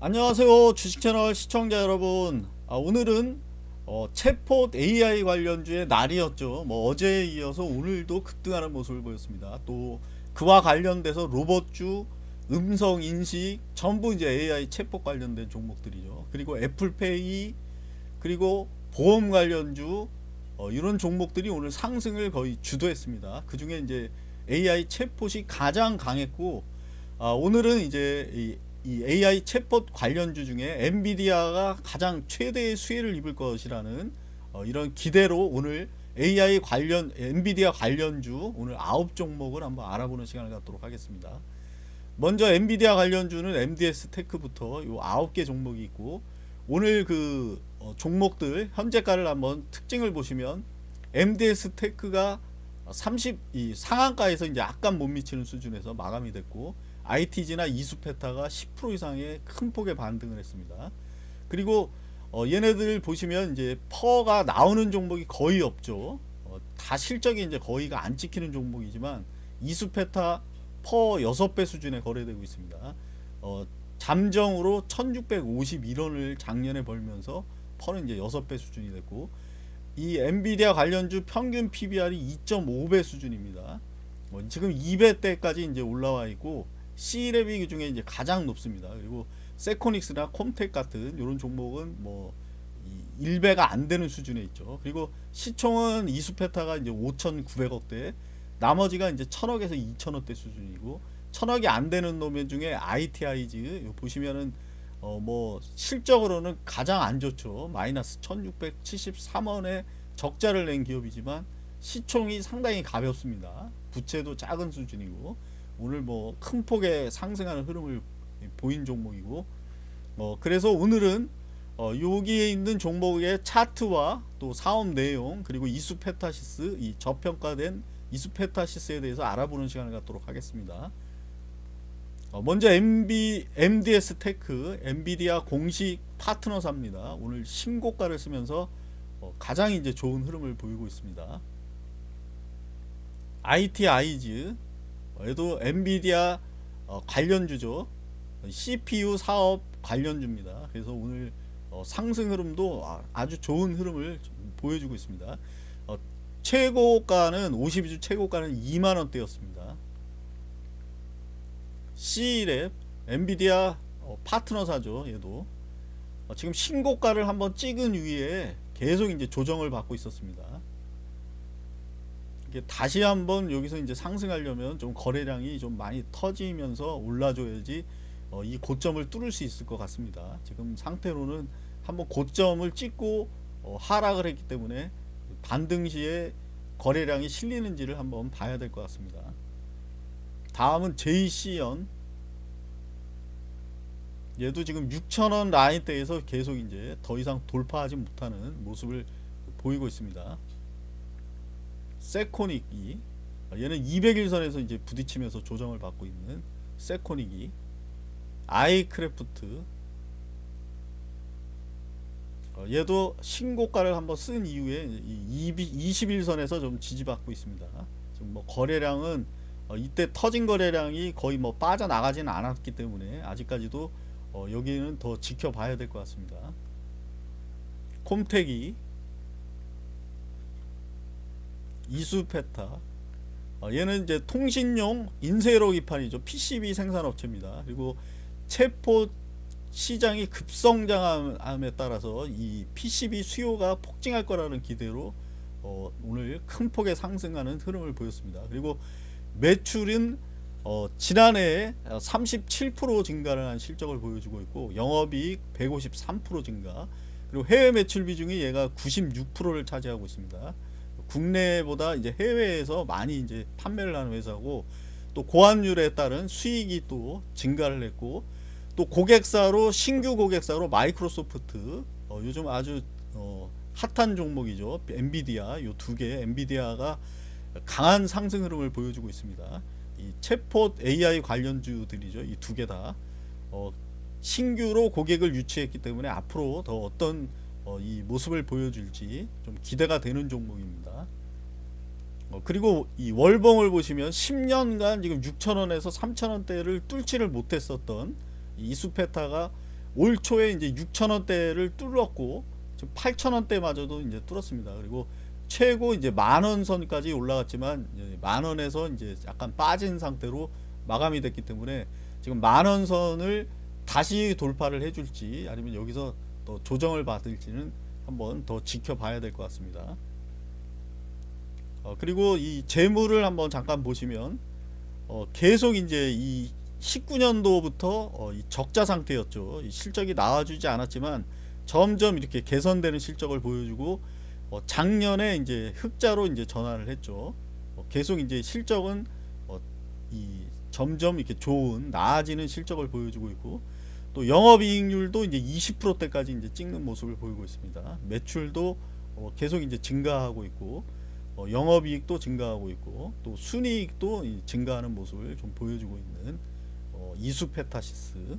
안녕하세요 주식채널 시청자 여러분. 아, 오늘은 어, 챗폿 AI 관련주의 날이었죠. 뭐 어제에 이어서 오늘도 급등하는 모습을 보였습니다. 또 그와 관련돼서 로봇주 음성인식 전부 이제 AI 챗폿 관련된 종목들이죠. 그리고 애플페이 그리고 보험 관련주 어, 이런 종목들이 오늘 상승을 거의 주도했습니다. 그 중에 이제 AI 챗폿이 가장 강했고 아, 오늘은 이제 이, 이 AI 챗봇 관련주 중에 엔비디아가 가장 최대의 수혜를 입을 것이라는 어, 이런 기대로 오늘 AI 관련 엔비디아 관련주 오늘 9 종목을 한번 알아보는 시간을 갖도록 하겠습니다. 먼저 엔비디아 관련주는 MDS 테크부터 요 9개 종목이 있고 오늘 그 어, 종목들 현재가를 한번 특징을 보시면 MDS 테크가 30이 상한가에서 이제 약간 못 미치는 수준에서 마감이 됐고 ITG나 이수페타가 10% 이상의 큰 폭의 반등을 했습니다. 그리고 어, 얘네들 보시면 이제 PER가 나오는 종목이 거의 없죠. 어, 다 실적이 이제 거의가 안 찍히는 종목이지만 이수페타 PER 6배 수준에 거래되고 있습니다. 어, 잠정으로 1651원을 작년에 벌면서 PER는 이제 6배 수준이 됐고 이 엔비디아 관련주 평균 PBR이 2.5배 수준입니다. 어, 지금 2배대까지 이제 올라와 있고 C랩이 중에 이제 가장 높습니다. 그리고 세코닉스나 콤텍 같은 이런 종목은 뭐 1배가 안 되는 수준에 있죠. 그리고 시총은 이수페타가 이제 5,900억대, 나머지가 이제 1,000억에서 2,000억대 수준이고 1,000억이 안 되는 노면 중에 ITI즈 보시면은 어 뭐 실적으로는 가장 안 좋죠. 마이너스 1,673원에 적자를 낸 기업이지만 시총이 상당히 가볍습니다. 부채도 작은 수준이고 오늘 뭐 큰 폭의 상승하는 흐름을 보인 종목이고 어 그래서 오늘은 어 여기에 있는 종목의 차트와 또 사업 내용 그리고 이수페타시스 이 저평가된 이수페타시스에 대해서 알아보는 시간을 갖도록 하겠습니다. 어 먼저 MB, MDS 테크 엔비디아 공식 파트너사입니다. 오늘 신고가를 쓰면서 어 가장 이제 좋은 흐름을 보이고 있습니다. ITI즈 얘도 엔비디아 어, 관련주죠. CPU 사업 관련주입니다. 그래서 오늘 어, 상승 흐름도 아주 좋은 흐름을 보여주고 있습니다. 어, 최고가는 52주 최고가는 2만원대였습니다. C랩 엔비디아 어, 파트너사죠. 얘도 어, 지금 신고가를 한번 찍은 위에 계속 이제 조정을 받고 있었습니다. 다시 한번 여기서 이제 상승하려면 좀 거래량이 좀 많이 터지면서 올라줘야지 어, 이 고점을 뚫을 수 있을 것 같습니다. 지금 상태로는 한번 고점을 찍고 어, 하락을 했기 때문에 반등 시에 거래량이 실리는지를 한번 봐야 될 것 같습니다. 다음은 JC연 얘도 지금 6천원 라인대에서 계속 이제 더 이상 돌파하지 못하는 모습을 보이고 있습니다. 세코닉이 얘는 200일선에서 이제 부딪히면서 조정을 받고 있는 세코닉이 아이크래프트 어, 얘도 신고가를 한번 쓴 이후에 20일선에서 좀 지지받고 있습니다. 지금 뭐 거래량은 어, 이때 터진 거래량이 거의 뭐 빠져나가지는 않았기 때문에 아직까지도 어, 여기는 더 지켜봐야 될 것 같습니다. 콤텍이 이수페타. 어, 얘는 이제 통신용 인쇄로 기판이죠. PCB 생산업체입니다. 그리고 체포 시장이 급성장함에 따라서 이 PCB 수요가 폭증할 거라는 기대로 어, 오늘 큰 폭의 상승하는 흐름을 보였습니다. 그리고 매출은 어, 지난해에 37% 증가를 한 실적을 보여주고 있고 영업이익 153% 증가. 그리고 해외 매출 비중이 얘가 96%를 차지하고 있습니다. 국내보다 이제 해외에서 많이 이제 판매를 하는 회사고 또 고환율에 따른 수익이 또 증가를 했고 또 고객사로 신규 고객사로 마이크로소프트 어, 요즘 아주 어, 핫한 종목이죠. 엔비디아 요 두 개. 엔비디아가 강한 상승 흐름을 보여주고 있습니다 이 챗폿 AI 관련주들이죠 이 두 개 다 어, 신규로 고객을 유치했기 때문에 앞으로 더 어떤 어, 이 모습을 보여줄지 좀 기대가 되는 종목입니다. 어, 그리고 이 월봉을 보시면 10년간 지금 6천원에서 3천원대를 뚫지를 못했었던 이수페타가 올 초에 이제 6천 원대를 뚫었고 지금 8천 원대마저도 이제 뚫었습니다. 그리고 최고 이제 만원 선까지 올라갔지만 이제 만 원에서 이제 약간 빠진 상태로 마감이 됐기 때문에 지금 만원 선을 다시 돌파를 해줄지 아니면 여기서 또 조정을 받을지는 한번 더 지켜봐야 될 것 같습니다. 어, 그리고 이 재물을 한번 잠깐 보시면 어, 계속 이제 이 19년도부터 어, 이 적자 상태였죠. 이 실적이 나와주지 않았지만 점점 이렇게 개선되는 실적을 보여주고 어, 작년에 이제 흑자로 이제 전환을 했죠. 어, 계속 이제 실적은 어, 이 점점 이렇게 좋은 나아지는 실적을 보여주고 있고 또 영업이익률도 이제 20%대까지 이제 찍는 모습을 보이고 있습니다. 매출도 어, 계속 이제 증가하고 있고 어, 영업이익도 증가하고 있고 또 순이익도 이 증가하는 모습을 좀 보여주고 있는 어, 이수페타시스